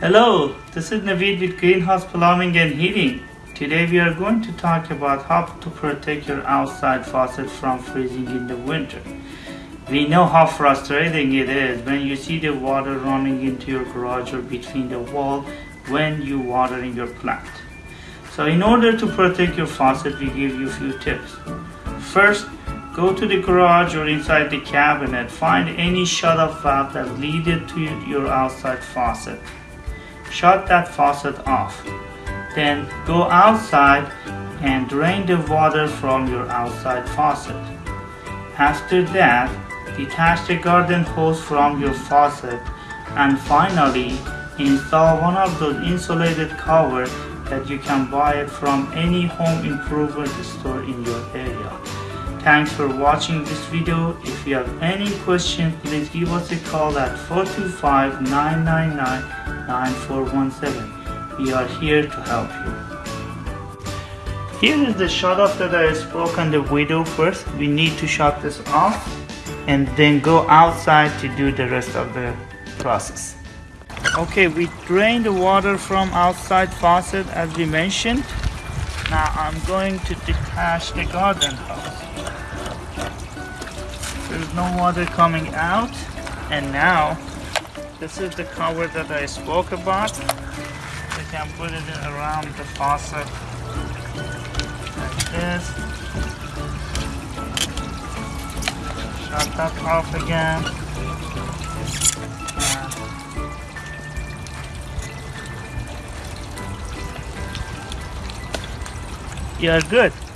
Hello, this is Naveed with Greenhouse Plumbing and Heating. Today we are going to talk about how to protect your outside faucet from freezing in the winter. We know how frustrating it is when you see the water running into your garage or between the wall when you watering your plant. So in order to protect your faucet, we give you a few tips. First, go to the garage or inside the cabinet, find any shut-off valve that leads to your outside faucet. Shut that faucet off. Then go outside and drain the water from your outside faucet. After that, detach the garden hose from your faucet and finally install one of those insulated covers that you can buy it from any home improvement store in your area. Thanks for watching this video. If you have any questions, please give us a call at 425-999-9417. We are here to help you. Here is the shot off that I spoke on the video first. We need to shut this off and then go outside to do the rest of the process. Okay, we drain the water from outside faucet as we mentioned. Now I'm going to detach the garden hose. There's no water coming out. And now, this is the cover that I spoke about. You can put it around the faucet like this. Shut that off again. You're good.